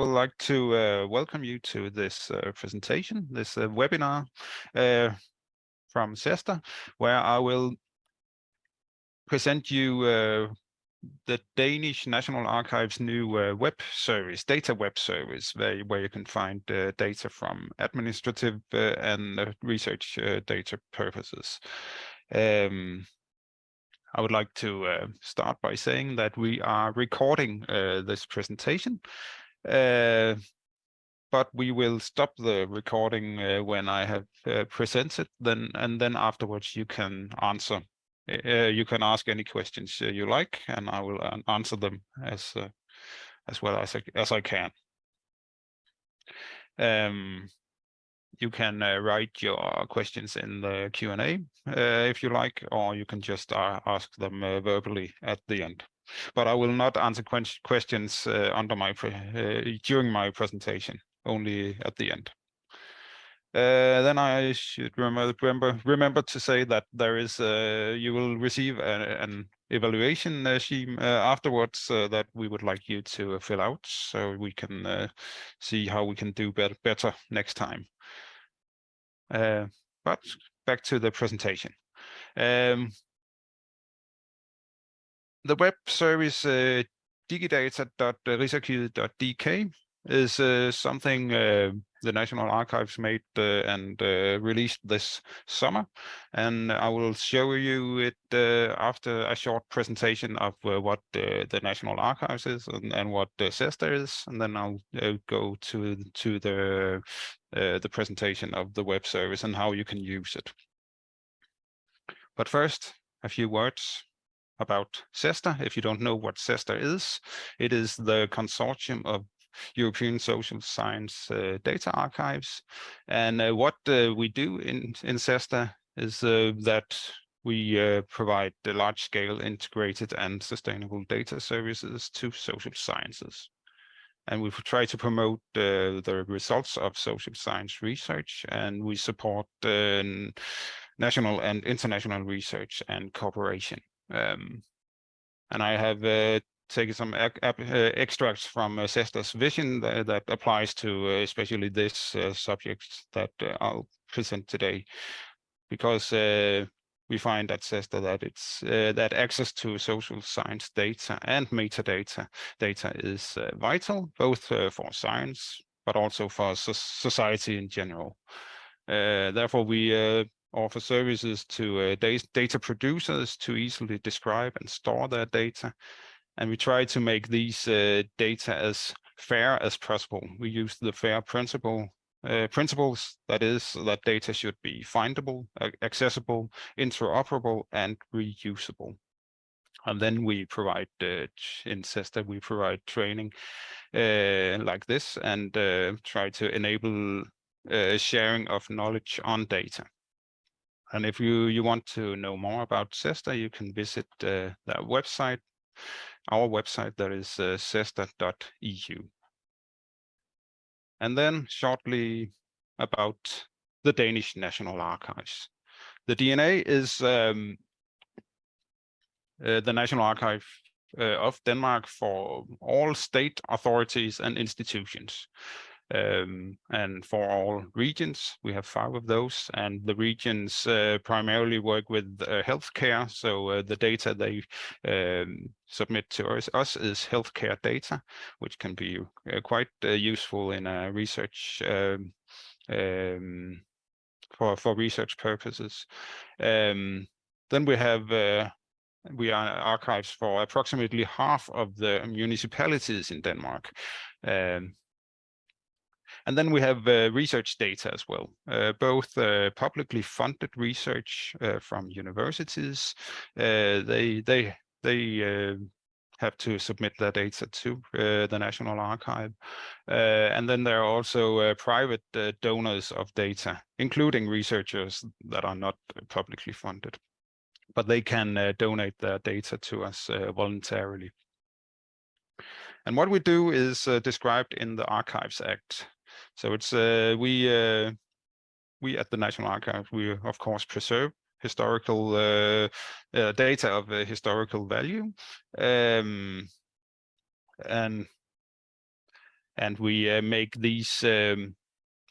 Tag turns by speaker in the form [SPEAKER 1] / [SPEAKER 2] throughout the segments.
[SPEAKER 1] would like to uh, welcome you to this uh, presentation, this uh, webinar uh, from CESSDA, where I will present you uh, the Danish National Archives new uh, web service, data web service, where, where you can find data from administrative and research data purposes. Um, I would like to start by saying that we are recording this presentation, uh, but we will stop the recording uh, when I have uh, presented, then and then afterwards you can answer. Uh, you can ask any questions you like, and I will answer them as as well as I, as I can. Um, you can uh, write your questions in the Q&A uh, if you like, or you can just uh, ask them uh, verbally at the end. But I will not answer questions uh, under my uh, during my presentation, only at the end. then I should remember, remember to say that there is you will receive a, an evaluation scheme afterwards that we would like you to fill out so we can see how we can do better, better next time. Uh, but back to the presentation. Um, the web service uh, digidata.rigsarkivet.dk is uh, something uh, the National Archives made uh, and uh, released this summer. And I will show you it uh, after a short presentation of what the National Archives is and, and what the CESSDA is. And then I'll go to, to the, the presentation of the web service and how you can use it. But first, a few words about CESSDA. If you don't know what CESSDA is, it is the consortium of European Social Science uh, Data Archives. And uh, what uh, we do in, in CESSDA is that we provide the large-scale integrated and sustainable data services to social sciences and we try to promote uh, the results of social science research and we support uh, national and international research and cooperation. Um, and I have uh, taking some uh, extracts from uh, CESSDA's vision that, that applies to uh, especially this uh, subject that uh, I'll present today, because we find at CESSDA that it's that access to social science data and metadata data is vital, both for science but also for so society in general. therefore, we offer services to data producers to easily describe and store their data and we try to make these uh, data as fair as possible. We use the FAIR principle uh, principles, that is, that data should be findable, accessible, interoperable, and reusable. And then we provide, uh, in CESSDA, we provide training uh, like this and uh, try to enable uh, sharing of knowledge on data. And if you, you want to know more about CESSDA, you can visit uh, that website our website that is uh. And then shortly about the Danish National Archives. The DNA is um, uh, the National Archive uh, of Denmark for all state authorities and institutions um, and for all regions. We have five of those, and the regions uh, primarily work with uh, healthcare. So uh, the data they um, submit to us, us, is healthcare data, which can be uh, quite uh, useful in research um, um, for for research purposes. Um, then we have uh, we are archives for approximately half of the municipalities in Denmark. Um, and then we have uh, research data as well, uh, both uh, publicly funded research uh, from universities. Uh, they they they uh, have to submit their data to the National Archive. and then there are also private donors of data, including researchers that are not publicly funded. But they can donate their data to us voluntarily. And what we do is uh, described in the Archives Act. So it's uh, we uh, we at the National Archives we of course preserve historical uh, uh data of historical value, um, and and we make these um,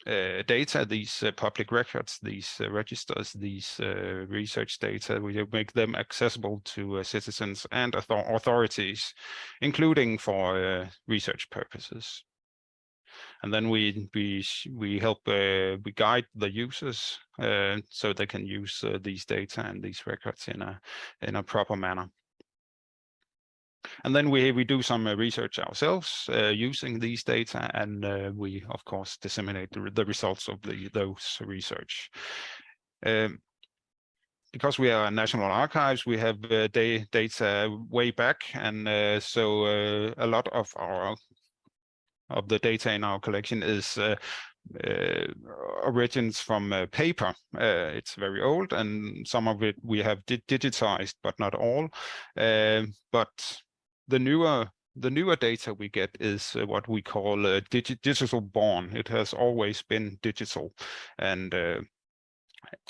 [SPEAKER 1] uh, data, these uh, public records, these uh, registers, these research data, we make them accessible to citizens and author authorities, including for research purposes. And then we we we help we guide the users so they can use these data and these records in a in a proper manner. And then we, we do some uh, research ourselves uh, using these data, and uh, we, of course, disseminate the, the results of the, those research. Um, because we are National Archives, we have uh, data way back, and uh, so uh, a lot of our of the data in our collection is uh, uh, origins from uh, paper. it's very old, and some of it we have di digitized, but not all. but the newer the newer data we get is uh, what we call uh, digi digital born. It has always been digital, and uh,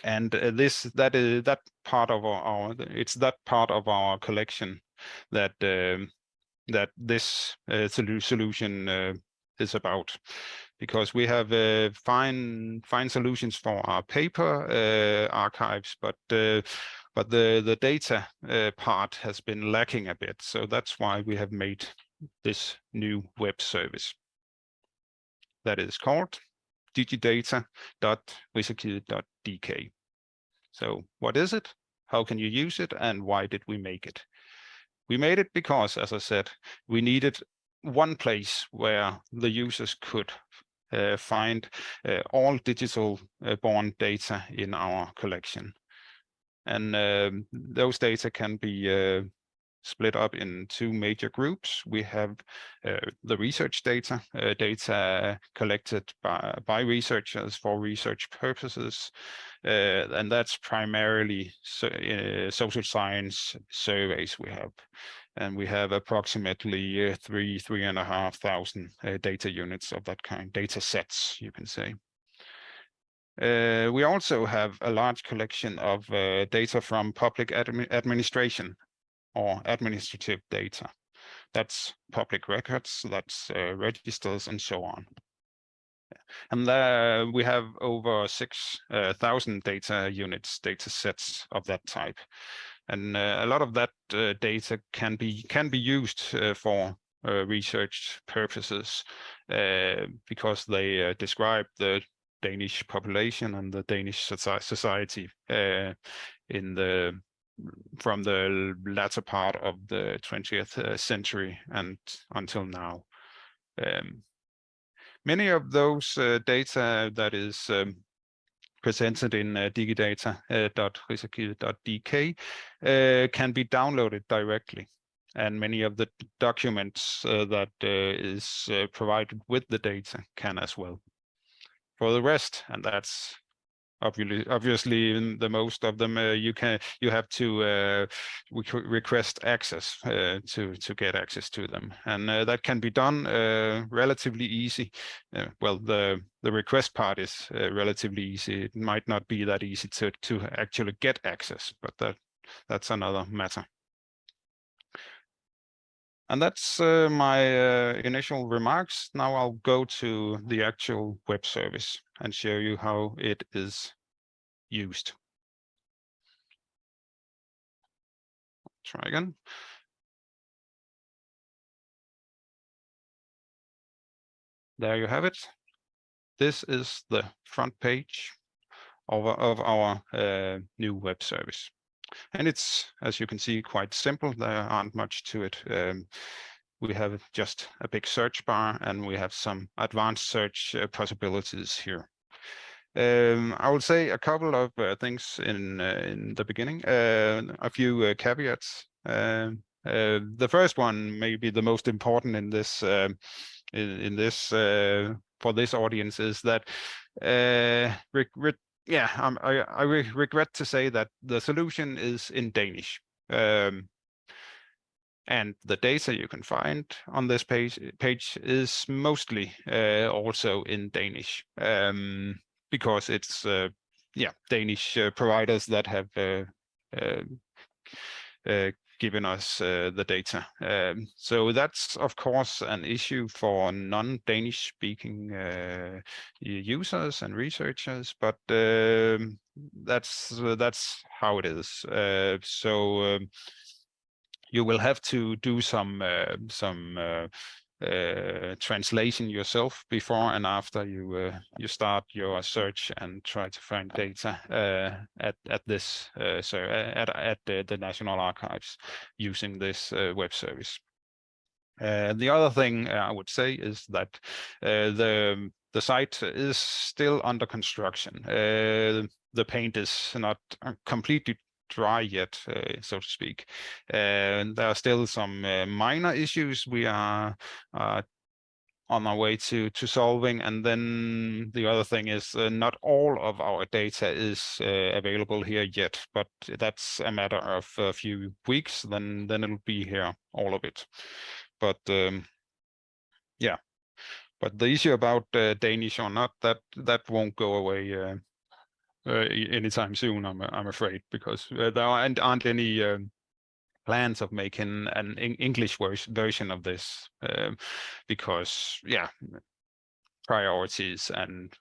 [SPEAKER 1] and uh, this that is that part of our, our, it's that part of our collection that um, that this uh, solution uh, is about because we have uh, fine fine solutions for our paper uh, archives, but uh, but the the data uh, part has been lacking a bit. So that's why we have made this new web service that is called digidata.rigsarkivet.dk. So what is it? How can you use it? And why did we make it? We made it because, as I said, we needed one place where the users could uh, find uh, all digital uh, born data in our collection. And um, those data can be uh, split up in two major groups. We have uh, the research data, uh, data collected by, by researchers for research purposes, uh, and that's primarily so, uh, social science surveys we have. And we have approximately uh, three, three and a half thousand data units of that kind, data sets, you can say. Uh, we also have a large collection of uh, data from public admi administration or administrative data. That's public records, that's uh, registers and so on. And there we have over 6,000 uh, data units, data sets of that type. And uh, a lot of that uh, data can be can be used for research purposes because they describe the Danish population and the Danish society uh, in the from the latter part of the 20th uh, century and until now. Um, many of those uh, data that is um, presented in uh, digidata.rigsarkivet.dk uh, uh, can be downloaded directly and many of the documents uh, that is provided with the data can as well for the rest, and that's obviously obviously the most of them uh, you can you have to uh, request access uh, to to get access to them. And uh, that can be done uh, relatively easy. Uh, well the the request part is relatively easy. It might not be that easy to to actually get access but that that's another matter. And that's my initial remarks. Now I'll go to the actual web service and show you how it is used. Try again. There you have it. This is the front page of, of our uh, new web service. And it's, as you can see, quite simple. There aren't much to it. Um, we have just a big search bar and we have some advanced search uh, possibilities here. Um, I will say a couple of uh, things in uh, in the beginning, uh, a few uh, caveats. Um, uh, the first one may be the most important in this um, in, in, this for this audience is that yeah, um, I, I re regret to say that the solution is in Danish. Um, and the data you can find on this page page is mostly uh, also in Danish um, because it's uh, yeah Danish uh, providers that have uh, uh, giving us the data. Um, so that's of course an issue for non-Danish speaking users and researchers, but um, that's that's how it is. So um, you will have to do some uh, some uh, uh, translation yourself before and after you uh, you start your search and try to find data uh, at at this uh, so uh, at at the, the National Archives using this web service. the other thing I would say is that the the site is still under construction. the paint is not completely dry yet, uh, so to speak. And there are still some uh, minor issues we are uh, on our way to to solving. And then the other thing is uh, not all of our data is uh, available here yet but that's a matter of a few weeks then then it'll be here all of it. But um, yeah. But the issue about uh, Danish or not that that won't go away uh, anytime soon, I'm I'm afraid, because uh, there aren't, aren't any um, plans of making an English version of this, um, because yeah, priorities and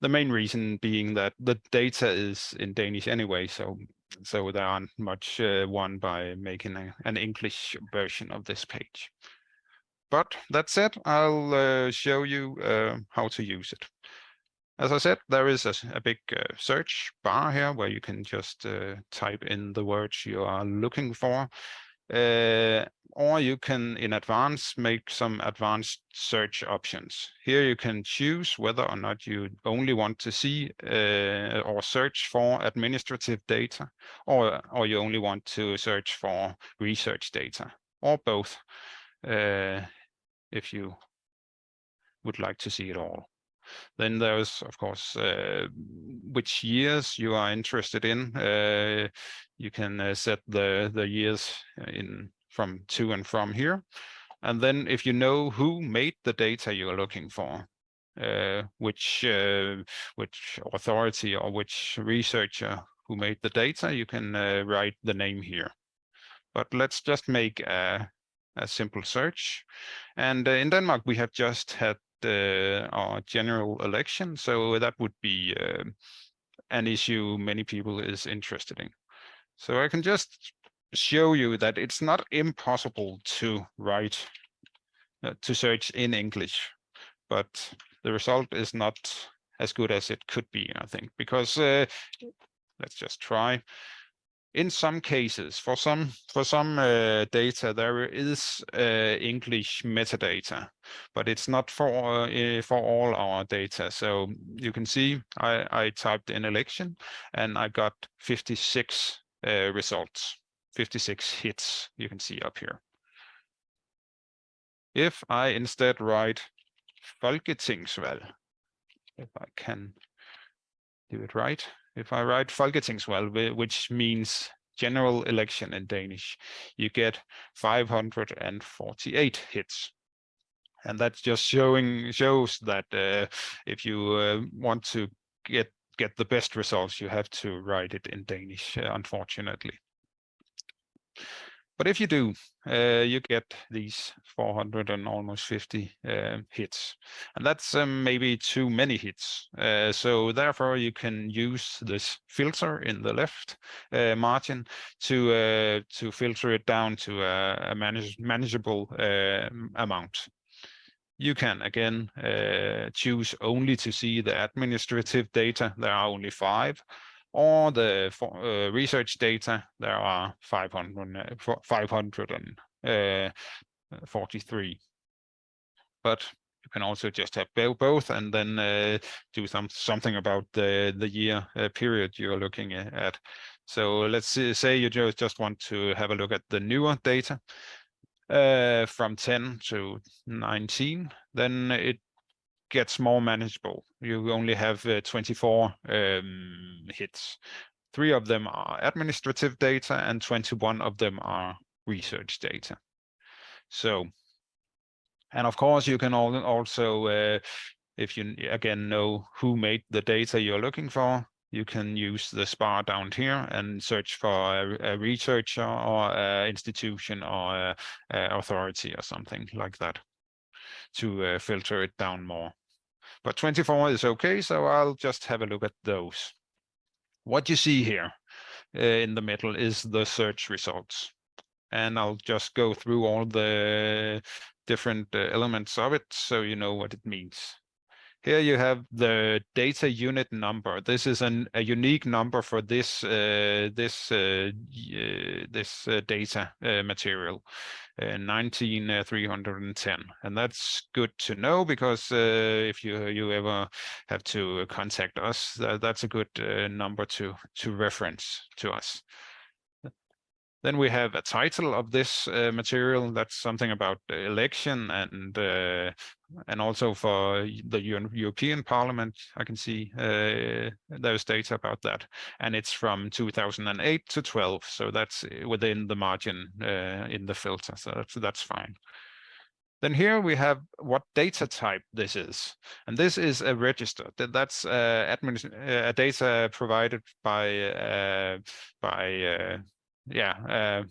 [SPEAKER 1] the main reason being that the data is in Danish anyway, so so there aren't much uh, won by making a, an English version of this page. But that said, I'll uh, show you uh, how to use it. As I said, there is a, a big uh, search bar here where you can just uh, type in the words you are looking for. Uh, or you can in advance make some advanced search options. Here you can choose whether or not you only want to see uh, or search for administrative data or, or you only want to search for research data or both uh, if you would like to see it all. Then there's, of course, uh, which years you are interested in. Uh, you can uh, set the, the years in from to and from here. And then if you know who made the data you're looking for, uh, which uh, which authority or which researcher who made the data, you can uh, write the name here. But let's just make a, a simple search. And in Denmark, we have just had uh, our general election. So that would be uh, an issue many people is interested in. So I can just show you that it's not impossible to write, uh, to search in English, but the result is not as good as it could be, I think, because uh, let's just try in some cases, for some for some uh, data, there is uh, English metadata, but it's not for uh, for all our data. So you can see I, I typed in election and I got 56 uh, results, 56 hits. You can see up here. If I instead write Folketingsvalg, if I can do it right, if I write Folketingsvalg, which means general election in Danish, you get 548 hits. And that's just showing shows that uh, if you uh, want to get get the best results, you have to write it in Danish, uh, unfortunately. But if you do, uh, you get these 400 and almost 50 uh, hits. And that's um, maybe too many hits. Uh, so therefore, you can use this filter in the left uh, margin to uh, to filter it down to a, a manage manageable um, amount. You can again uh, choose only to see the administrative data. There are only five or the uh, research data, there are 500, 543. Uh, but you can also just have both and then uh, do some something about the the year uh, period you're looking at. So let's say you just just want to have a look at the newer data uh, from 10 to 19, then it gets more manageable. You only have uh, 24 um, hits. Three of them are administrative data and 21 of them are research data. So, and of course you can also, uh, if you again know who made the data you're looking for, you can use the spa down here and search for a, a researcher or a institution or a, a authority or something like that to uh, filter it down more. But 24 is okay, so I'll just have a look at those. What you see here uh, in the middle is the search results. And I'll just go through all the different uh, elements of it so you know what it means. Here you have the data unit number. This is an, a unique number for this uh, this uh, uh, this uh, data uh, material, uh, 19310, and that's good to know because if you you ever have to contact us, that's a good number to to reference to us. Then we have a title of this uh, material. That's something about election and uh, and also for the European Parliament. I can see uh, there's data about that, and it's from 2008 to 12. So that's within the margin uh, in the filter. So that's that's fine. Then here we have what data type this is. And this is a register. That's uh, uh, data provided by, uh, by uh, yeah,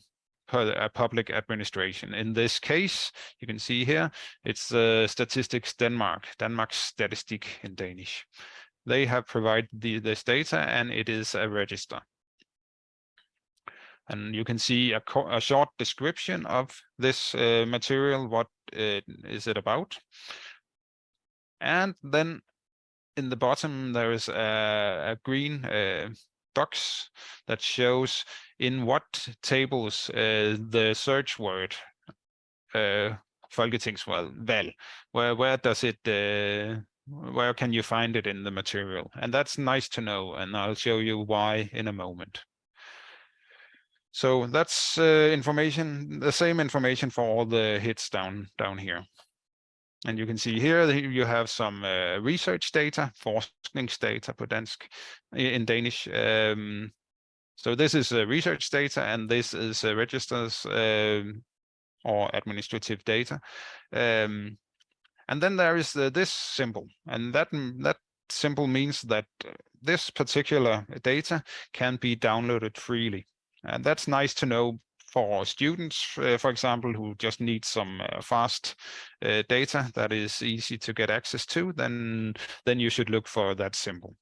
[SPEAKER 1] uh, public administration. In this case, you can see here, it's uh, Statistics Denmark, Danmarks Statistik in Danish. They have provided the, this data and it is a register. And you can see a, a short description of this uh, material, what uh, it about. And then in the bottom, there is a, a green box that shows in what tables uh, the search word uh, Folketingsvalg, where where does it uh, where can you find it in the material? And that's nice to know, and I'll show you why in a moment. So that's uh, information, the same information for all the hits down down here. And you can see here you have some uh, research data, forskningsdata på dansk, in Danish. Um, so this is uh, research data, and this is uh, registers um, or administrative data. Um, and then there is uh, this symbol, and that that symbol means that this particular data can be downloaded freely. And that's nice to know for students, uh, for example, who just need some uh, fast uh, data that is easy to get access to, then then you should look for that symbol.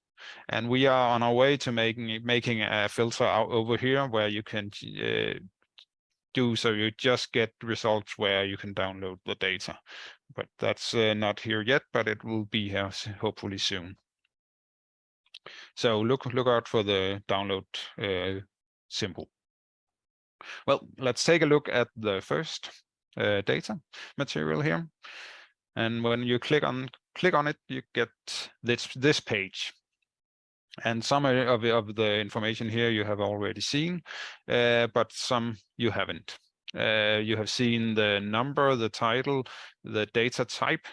[SPEAKER 1] And we are on our way to making making a filter out over here where you can uh, do so you just get results where you can download the data. But that's uh, not here yet, but it will be here hopefully soon. So look look out for the download uh, symbol. Well, let's take a look at the first uh, data material here. And when you click on click on it, you get this this page. And some of, of the information here you have already seen, uh, but some you haven't. Uh, you have seen the number, the title, the data type,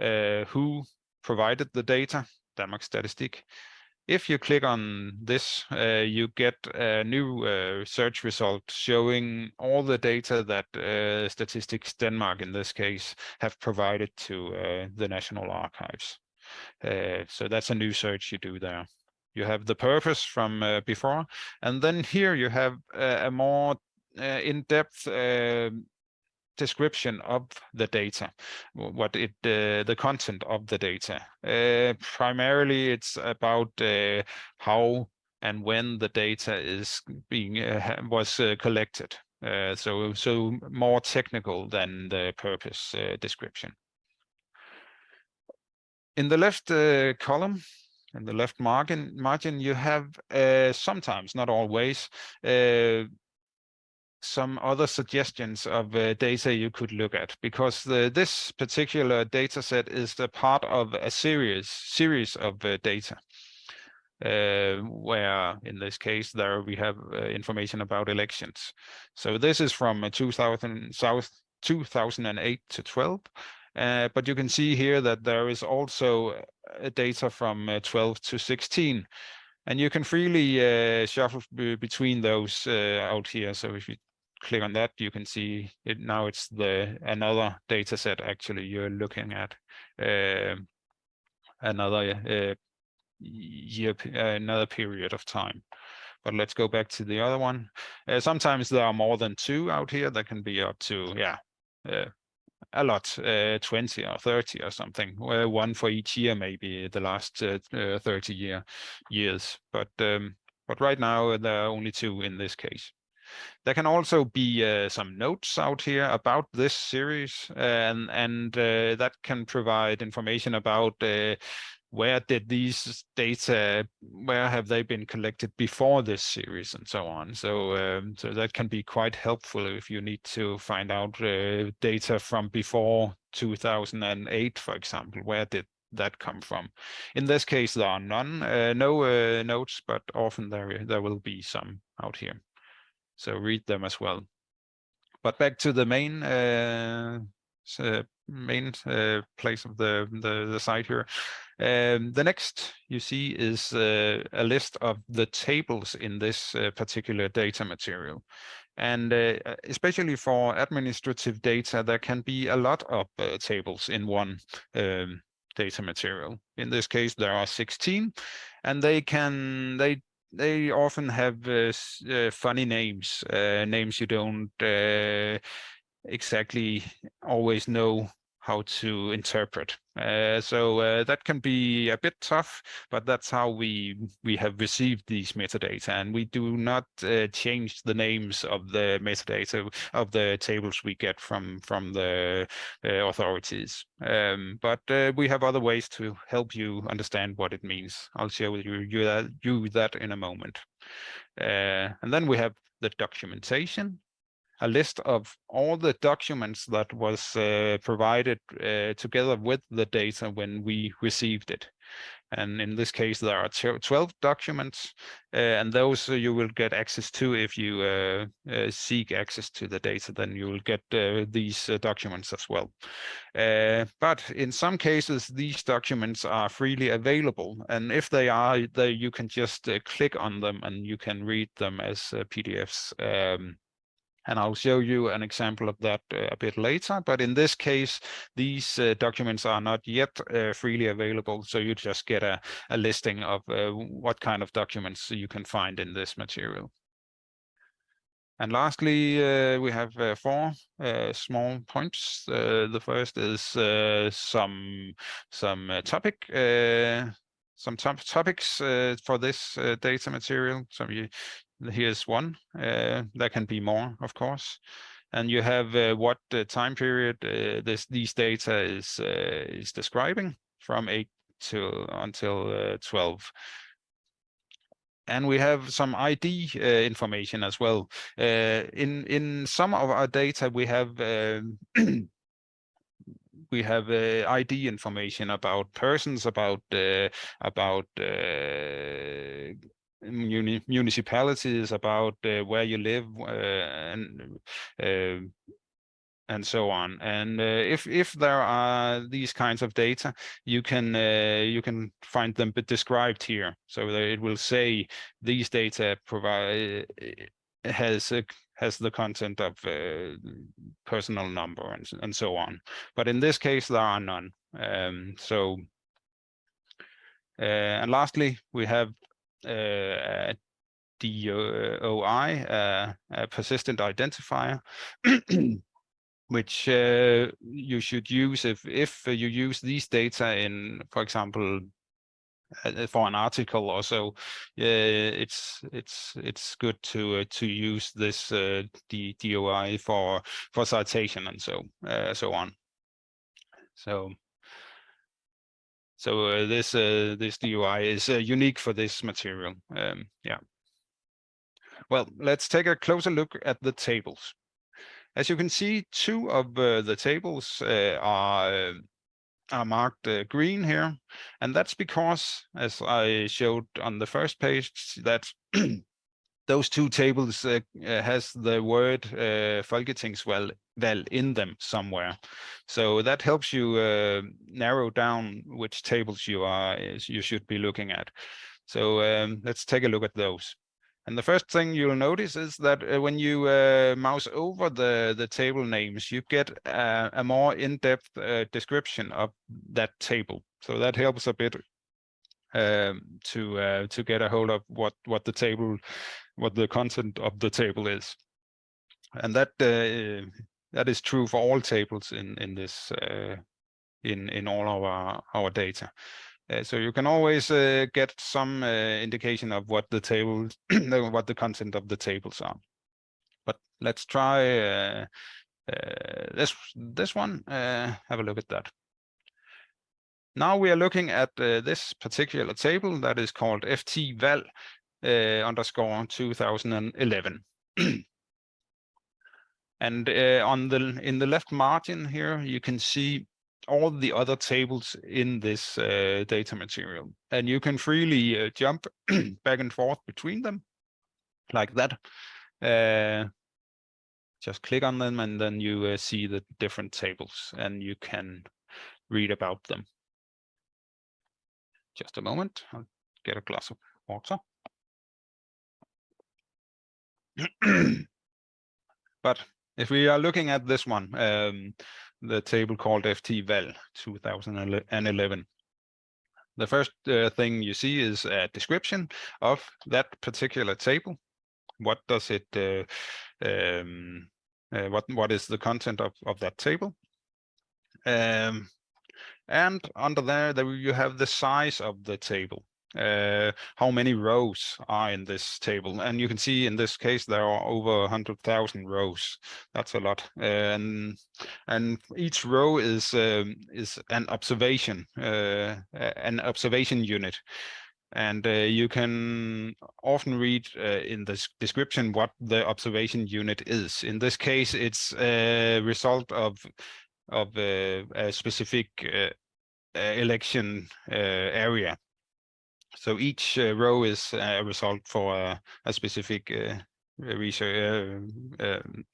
[SPEAKER 1] uh, who provided the data, Danmarks Statistik, if you click on this, uh, you get a new uh, search result showing all the data that uh, Statistics Denmark, in this case, have provided to uh, the National Archives. Uh, so that's a new search you do there. You have the purpose from uh, before, and then here you have a more in-depth description of the data, what it uh, the content of the data. Uh, primarily, it's about uh, how and when the data is being uh, was uh, collected. Uh, so so more technical than the purpose description. In the left column, in the left margin, margin you have sometimes, not always, some other suggestions of uh, data you could look at because the, this particular data set is the part of a series series of uh, data. Uh, where in this case there we have uh, information about elections. So this is from uh, 2000 south 2008 to 12 uh, but you can see here that there is also data from 12 to 16 and you can freely shuffle between those out here. So if you click on that, you can see it now it's the another data set actually you're looking at. Uh, another uh, year, another period of time. But let's go back to the other one. Uh, sometimes there are more than two out here. That can be up to, yeah, uh, a lot, uh, 20 or 30 or something, one for each year, maybe the last uh, uh, 30 year years. But um, but right now there are only two in this case. There can also be uh, some notes out here about this series, and and uh, that can provide information about uh, where did these data, where have they been collected before this series and so on. So, um, so that can be quite helpful if you need to find out uh, data from before 2008, for example, where did that come from? In this case, there are none, uh, no uh, notes, but often there, there will be some out here. So read them as well. But back to the main uh, main uh, place of the, the, the site here. Um, the next you see is uh, a list of the tables in this uh, particular data material. And uh, especially for administrative data, there can be a lot of uh, tables in one um, data material. In this case, there are 16, and they can they they often have uh, uh, funny names, names you don't exactly always know how to interpret. Uh, so uh, that can be a bit tough, but that's how we we have received these metadata, and we do not uh, change the names of the metadata of the tables we get from from the uh, authorities. Um, but uh, we have other ways to help you understand what it means. I'll share with you you that, you that in a moment. Uh, and then we have the documentation, a list of all the documents that was uh, provided uh, together with the data when we received it. And in this case, there are 12 documents, uh, and those you will get access to if you uh, uh, seek access to the data, then you will get uh, these documents as well. but in some cases, these documents are freely available. And if they are, they, you can just click on them and you can read them as PDFs. Um, and I'll show you an example of that uh, a bit later. But in this case, these uh, documents are not yet uh, freely available. So you just get a, a listing of uh, what kind of documents you can find in this material. And lastly, uh, we have uh, four small points. the first is some some topic some top topics uh, for this uh, data material. So you, here's one. Uh, there can be more, of course. And you have uh, what time period uh, this these data is uh, is describing from 8 to until 12 and we have some ID information as well. In in some of our data, we have um, we have uh, ID information about persons, about about muni municipalities, about uh, where you live, uh, and uh, and so on. And uh, if if there are these kinds of data, you can uh, you can find them described here. So it will say these data provide has a, has the content of uh, personal number and and so on. But in this case, there are none. Um, so. and lastly, we have uh, DOI, uh, a persistent identifier, which uh, you should use if if you use these data in, for example, uh, for an article or so, uh, it's it's it's good to uh, to use this uh, D DOI for for citation and so so on. So so uh, this uh, this DOI is uh, unique for this material. Um, yeah. Well, let's take a closer look at the tables. As you can see, two of uh, the tables uh, are uh, are marked green here, and that's because, as I showed on the first page, that those two tables uh, uh, has the word uh, Folketingsvalg in them somewhere. So that helps you uh, narrow down which tables you are you should be looking at. So um, let's take a look at those. And the first thing you'll notice is that uh, when you uh, mouse over the, the table names, you get uh, a more in-depth uh, description of that table. So that helps a bit um, to to get a hold of what what the table, what the content of the table is, and that that is true for all tables in in this in in all our our data. Uh, so you can always uh, get some uh, indication of what the table, what the content of the tables are. But let's try uh, uh, this this one. Uh, have a look at that. Now we are looking at this particular table that is called ftval underscore 2011. and on the in the left margin here, you can see all the other tables in this uh, data material. And you can freely uh, jump back and forth between them like that. Uh, just click on them and then you uh, see the different tables and you can read about them. Just a moment, I'll get a glass of water. but if we are looking at this one, um, the table called ftval 2011. The first uh, thing you see is a description of that particular table. What does it, uh, um, uh, what what is the content of, of that table? Um, and under there, there you have the size of the table uh, how many rows are in this table. And you can see in this case, there are over 100,000 rows. That's a lot. and, and each row is, um, is an observation, uh, an observation unit. And uh, you can often read uh, in the description what the observation unit is. In this case, it's a result of of uh, a specific uh, election area. So each uh, row is a result for a, specific uh, research uh, um,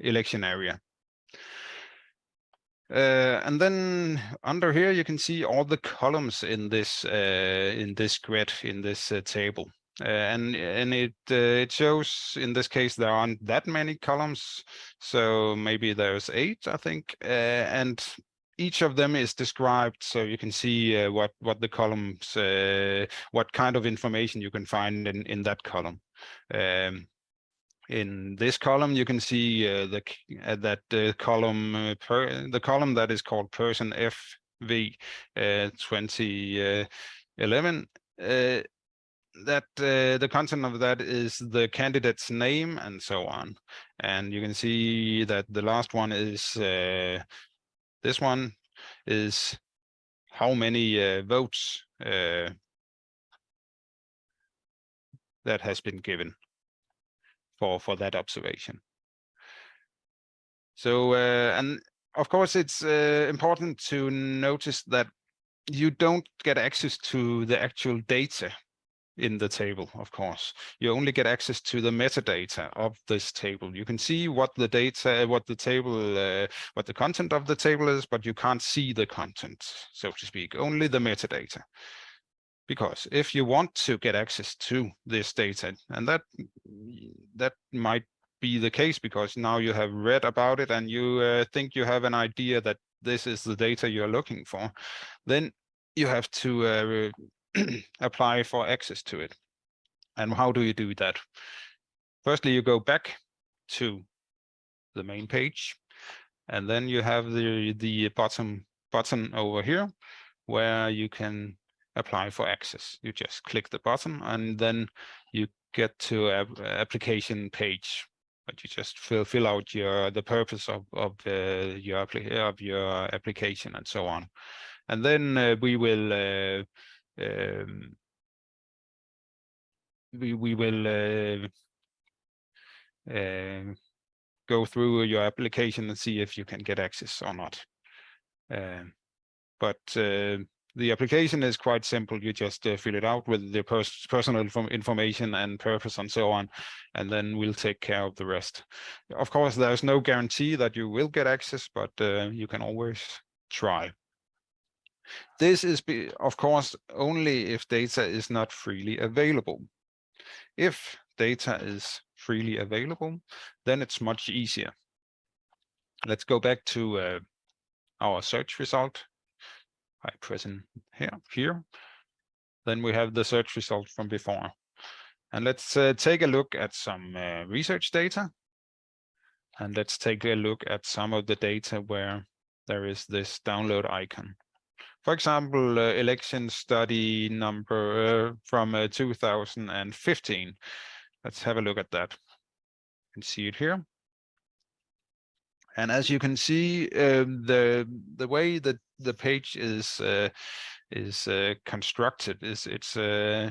[SPEAKER 1] election area. Uh, and then under here you can see all the columns in this uh, in this grid in this uh, table. And and it it shows in this case there aren't that many columns. So maybe there's eight I think. And each of them is described so you can see uh, what what the columns uh, what kind of information you can find in in that column um, in this column you can see uh, the uh, that uh, column uh, per the column that is called person fv 2011 that uh, the content of that is the candidate's name and so on. And you can see that the last one is uh, this one is how many uh, votes uh, that has been given for for that observation. So uh, and of course it's uh, important to notice that you don't get access to the actual data in the table, of course. You only get access to the metadata of this table. You can see what the data, what the table, uh, what the content of the table is, but you can't see the content, so to speak, only the metadata. Because if you want to get access to this data, and that that might be the case because now you have read about it and you uh, think you have an idea that this is the data you're looking for, then you have to uh, apply for access to it. And how do you do that? Firstly, you go back to the main page, and then you have the the bottom button over here where you can apply for access. You just click the button and then you get to a application page. But you just fill fill out your the purpose of of uh, your of your application and so on, and then uh, we will uh, um, we we will uh, uh, go through your application and see if you can get access or not. Um, but uh, the application is quite simple. You just uh, fill it out with the pers personal information and purpose and so on, and then we'll take care of the rest. Of course, there's no guarantee that you will get access, but uh, you can always try. This is, be, of course, only if data is not freely available. If data is freely available, then it's much easier. Let's go back to uh, our search result by pressing here, here. then we have the search result from before. And let's uh, take a look at some uh, research data. And let's take a look at some of the data where there is this download icon. For example, uh, election study number uh, from uh, 2015. Let's have a look at that. You can see it here. And as you can see, um, the the way that the page is uh, is uh, constructed is it's uh,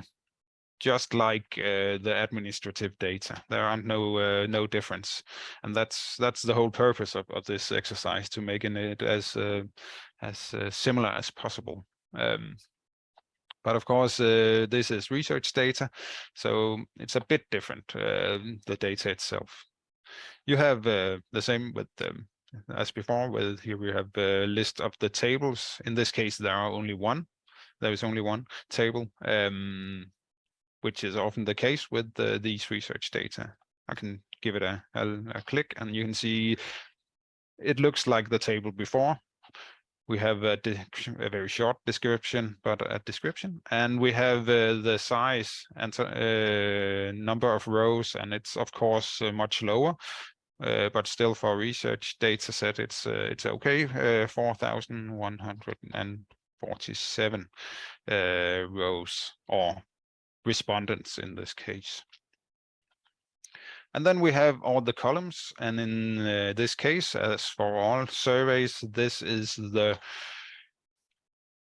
[SPEAKER 1] just like uh, the administrative data. There aren't no uh, no difference, and that's that's the whole purpose of, of this exercise to making it as uh, as uh, similar as possible. Um, but of course, uh, this is research data, so it's a bit different, uh, the data itself. You have the same with um, as before, with here we have a list of the tables. In this case, there are only one. There is only one table. Um, which is often the case with the, these research data. I can give it a, a, a, click and you can see it looks like the table before. We have a, a very short description, but a description, and we have uh, the size and uh, number of rows, and it's of course uh, much lower, uh, but still for research data set, it's uh, it's okay, uh, 4,147 rows or respondents in this case. And then we have all the columns. And in uh, this case, as for all surveys, this is the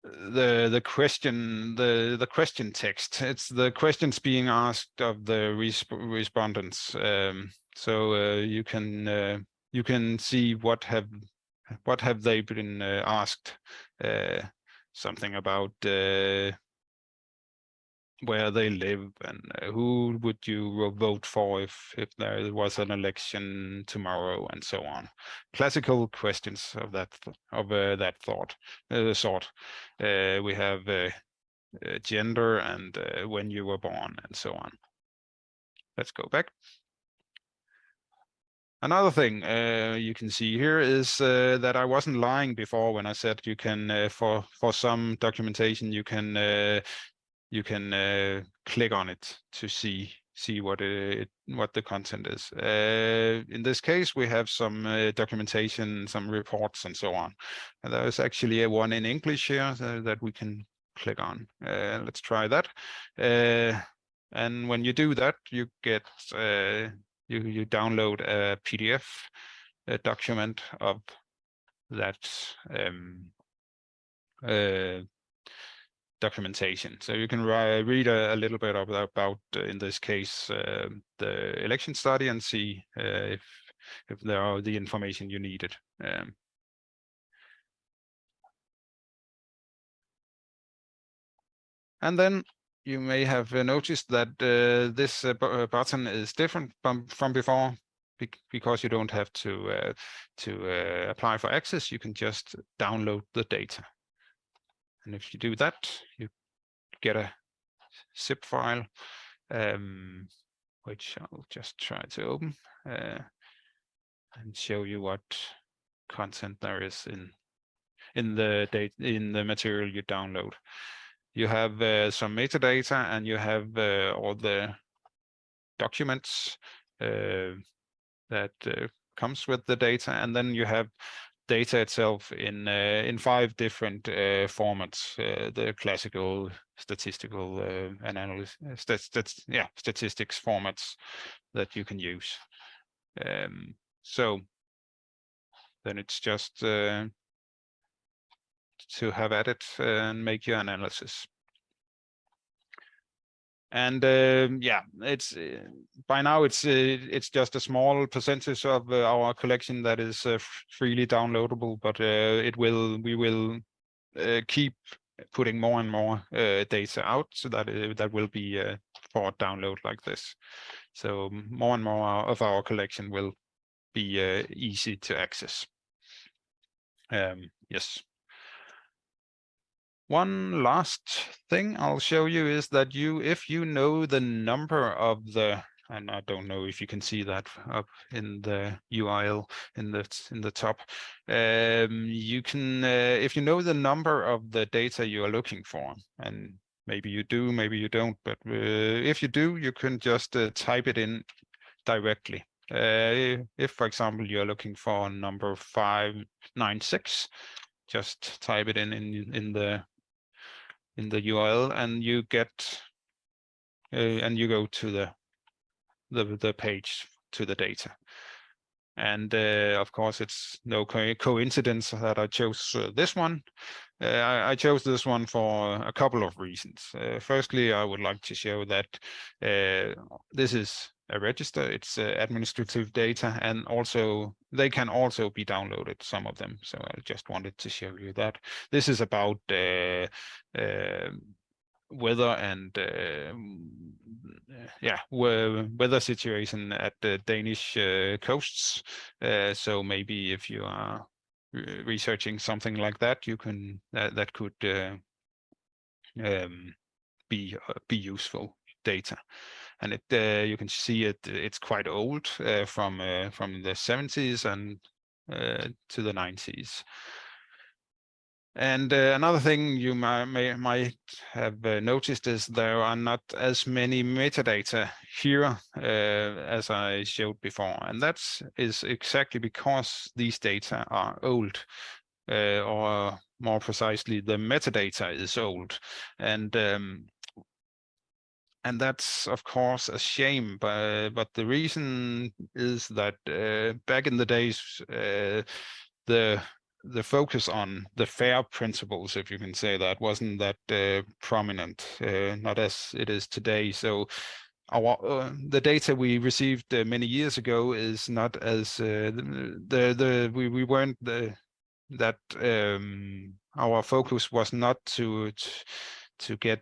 [SPEAKER 1] the the question the the question text it's the questions being asked of the resp respondents um, so uh, you can uh, you can see what have what have they been uh, asked uh, something about uh, where they live and uh, who would you vote for if if there was an election tomorrow and so on? Classical questions of that of uh, that thought uh, sort. Uh, we have uh, uh, gender and when you were born and so on. Let's go back. Another thing uh, you can see here is uh, that I wasn't lying before when I said you can, uh, for for some documentation, you can you can uh, click on it to see see what it what the content is. Uh, in this case, we have some uh, documentation, some reports, and so on. And there is actually a one in English here uh, that we can click on. Uh, let's try that. Uh, and when you do that, you get you you download a PDF a document of that um, documentation. So you can read a, a, little bit about, about uh, in this case, uh, the election study and see uh, if if there are the information you needed. Um, and then you may have noticed that uh, this uh, uh, button is different from, from before because you don't have to to apply for access. You can just download the data. And if you do that, you get a zip file, um, which I'll just try to open uh, and show you what content there is in in the date in the material you download. You have uh, some metadata and you have uh, all the documents uh, that uh, comes with the data, and then you have data itself in uh, in five different uh, formats. Uh, the classical statistical and analysis, stat stat yeah, statistics formats that you can use. Um, so then it's just to have at it and make your analysis and um, yeah it's uh, by now it's uh, it's just a small percentage of uh, our collection that is uh, freely downloadable but uh, it will we will uh, keep putting more and more data out so that that will be for download like this. So more and more of our collection will be easy to access. Um, yes one last thing I'll show you is that you, if you know the number of the, and I don't know if you can see that up in the URL in the in the top, um, you can, uh, if you know the number of the data you are looking for, and maybe you do, maybe you don't, but uh, if you do, you can just uh, type it in directly. Uh, if, for example, you're looking for number 596, just type it in in, in the in the URL and you get uh, and you go to the the the page to the data. And uh, of course, it's no co coincidence that I chose uh, this one. Uh, I, I, chose this one for a couple of reasons. Uh, firstly, I would like to show that uh, this is a register, it's uh, administrative data, and also they can also be downloaded, some of them. So I just wanted to show you that. This is about weather and uh, yeah weather situation at the Danish uh, coasts. Uh, so maybe if you are researching something like that, you can that that could um, be be useful data and it uh, you can see it it's quite old uh, from uh, from the 70s and to the 90s and uh, another thing you might, may, might have uh, noticed is there are not as many metadata here uh, as I showed before. And that is exactly because these data are old, uh, or more precisely, the metadata is old. And um, and that's of course a shame but but the reason is that uh, back in the days uh, the the focus on the FAIR principles, if you can say that, wasn't that uh, prominent, uh, not as it is today. So our uh, the data we received uh, many years ago is not as uh, the the we we weren't the that um, our focus was not to to get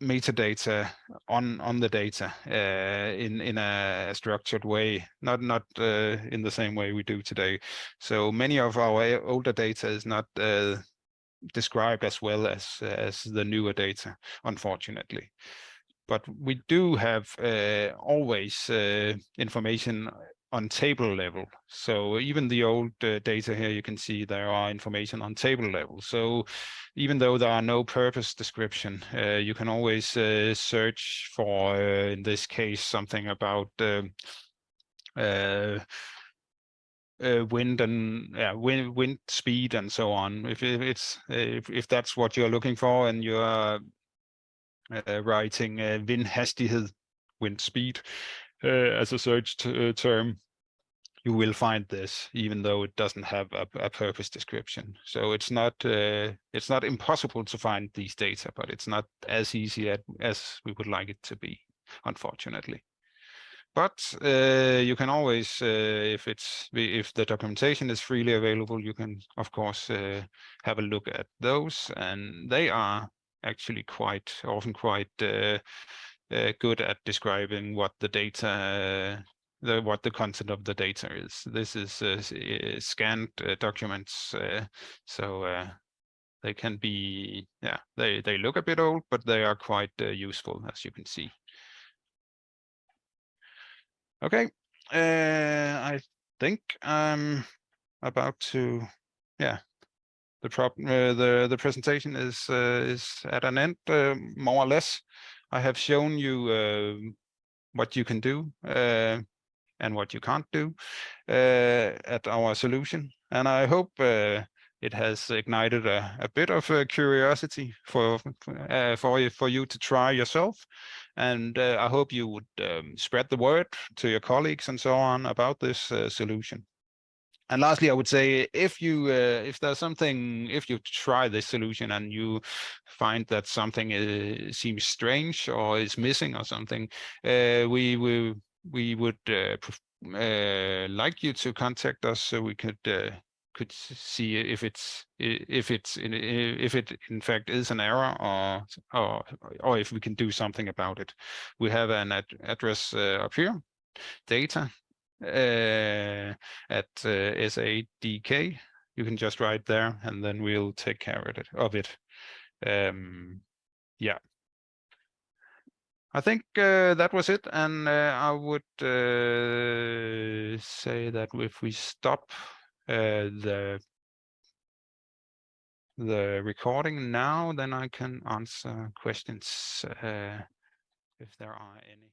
[SPEAKER 1] metadata on on the data uh, in in a structured way not not uh, in the same way we do today. So many of our older data is not uh, described as well as as the newer data unfortunately. But we do have uh, always uh, information on table level. So even the old uh, data here, you can see there are information on table level. So even though there are no purpose description, uh, you can always uh, search for, uh, in this case, something about um, uh, uh, wind and yeah, wind, wind speed and so on. If, it's if, if that's what you're looking for and you're writing wind hastighed, wind speed, uh, as a search uh, term, you will find this, even though it doesn't have a, a purpose description. So it's not uh, it's not impossible to find these data, but it's not as easy as we would like it to be, unfortunately. But uh, you can always, uh, if it's if the documentation is freely available, you can of course uh, have a look at those, and they are actually quite often quite uh, uh, good at describing what the data, uh, the, what the content of the data is. This is uh, scanned documents, so they can be, yeah, they, they look a bit old, but they are quite useful, as you can see. Okay, uh, I think I'm about to, yeah, the uh, the the presentation is uh, is at an end, more or less. I have shown you uh, what you can do uh, and what you can't do uh, at our solution. And I hope uh, it has ignited a, a bit of curiosity for uh, for for you to try yourself. And uh, I hope you would um, spread the word to your colleagues and so on about this solution. And lastly, I would say if you uh, if there's something if you try this solution and you find that something uh, seems strange or is missing or something, uh, we we we would uh, uh, like you to contact us so we could could see if it's if it's if it in fact is an error or or or if we can do something about it. We have an ad address up here, data uh, at uh, SADK. You can just write there and then we'll take care of it. Of it. Um, yeah. I think uh, that was it. And uh, I would uh, say that if we stop uh, the the recording now, then I can answer questions if there are any.